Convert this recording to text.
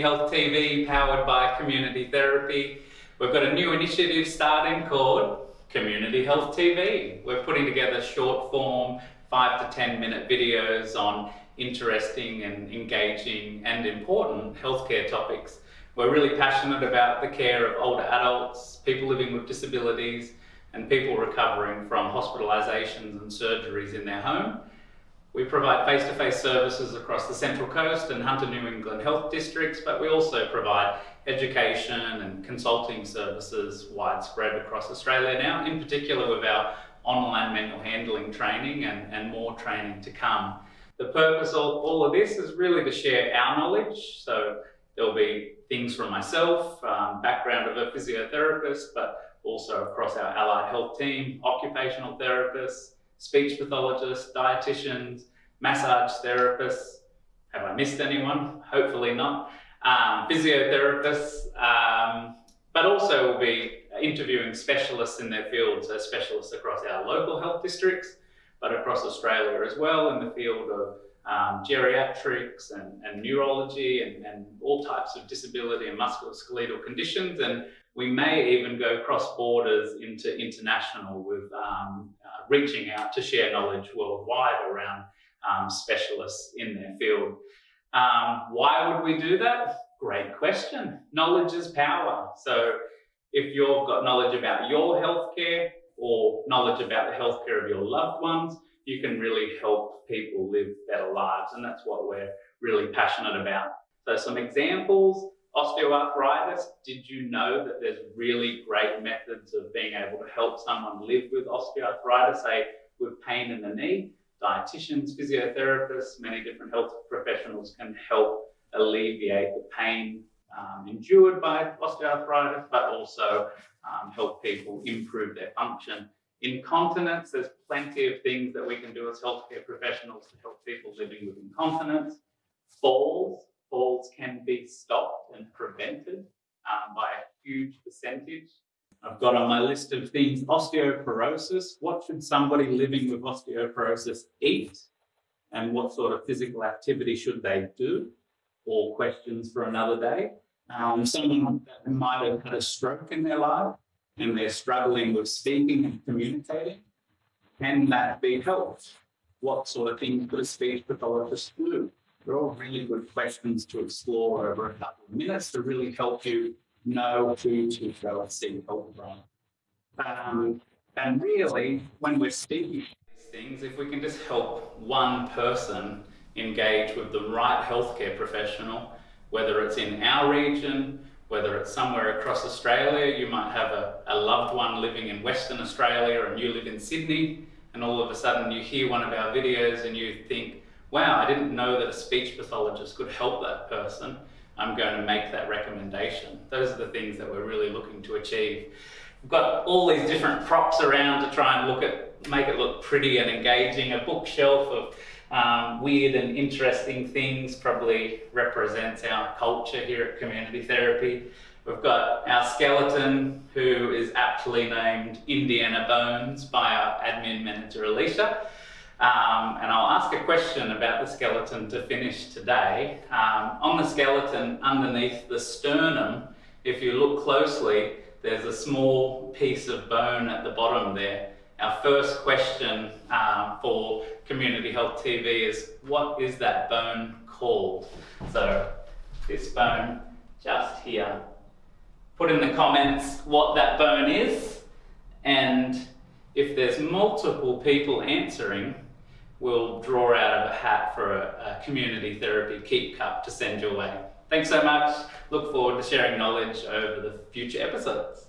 Health TV powered by Community Therapy. We've got a new initiative starting called Community Health TV. We're putting together short form, five to 10 minute videos on interesting and engaging and important healthcare topics. We're really passionate about the care of older adults, people living with disabilities, and people recovering from hospitalisations and surgeries in their home. We provide face-to-face -face services across the Central Coast and Hunter New England health districts, but we also provide education and consulting services widespread across Australia now, in particular with our online manual handling training and, and more training to come. The purpose of all of this is really to share our knowledge. So there'll be things from myself, um, background of a physiotherapist, but also across our allied health team, occupational therapists, speech pathologists, dietitians, massage therapists. Have I missed anyone? Hopefully not. Um, physiotherapists, um, but also we'll be interviewing specialists in their fields, so specialists across our local health districts, but across Australia as well in the field of um, geriatrics and, and neurology and, and, all types of disability and musculoskeletal conditions. And we may even go cross borders into international with um, uh, reaching out to share knowledge worldwide around um, specialists in their field. Um, why would we do that? Great question. Knowledge is power. So if you've got knowledge about your healthcare or knowledge about the healthcare of your loved ones, you can really help people live better lives. And that's what we're really passionate about. So some examples, osteoarthritis. Did you know that there's really great methods of being able to help someone live with osteoarthritis, say with pain in the knee? Dietitians, physiotherapists, many different health professionals can help alleviate the pain um, endured by osteoarthritis, but also um, help people improve their function. Incontinence, there's plenty of things that we can do as healthcare professionals to help people living with incontinence. Falls, falls can be stopped and prevented um, by a huge percentage. I've got on my list of things, osteoporosis. What should somebody living with osteoporosis eat? And what sort of physical activity should they do? All questions for another day. Um, someone that might have had a stroke in their life and they're struggling with speaking and communicating, can that be helped? What sort of things could a speech pathologist do? They're all really good questions to explore over a couple of minutes to really help you know who to go and see help from. Um, and really, when we're speaking these things, if we can just help one person engage with the right healthcare professional, whether it's in our region, whether it's somewhere across Australia, you might have a, a loved one living in Western Australia and you live in Sydney, and all of a sudden you hear one of our videos and you think, wow, I didn't know that a speech pathologist could help that person. I'm going to make that recommendation. Those are the things that we're really looking to achieve. We've got all these different props around to try and look at, make it look pretty and engaging. A bookshelf of um, weird and interesting things probably represents our culture here at Community Therapy. We've got our skeleton, who is aptly named Indiana Bones by our admin manager, Alicia. Um, and I'll ask a question about the skeleton to finish today. Um, on the skeleton, underneath the sternum, if you look closely, there's a small piece of bone at the bottom there. Our first question um, for Community Health TV is, what is that bone called? So this bone just here. Put in the comments what that bone is, and if there's multiple people answering, we'll draw out of a hat for a, a community therapy keep cup to send your way. Thanks so much. Look forward to sharing knowledge over the future episodes.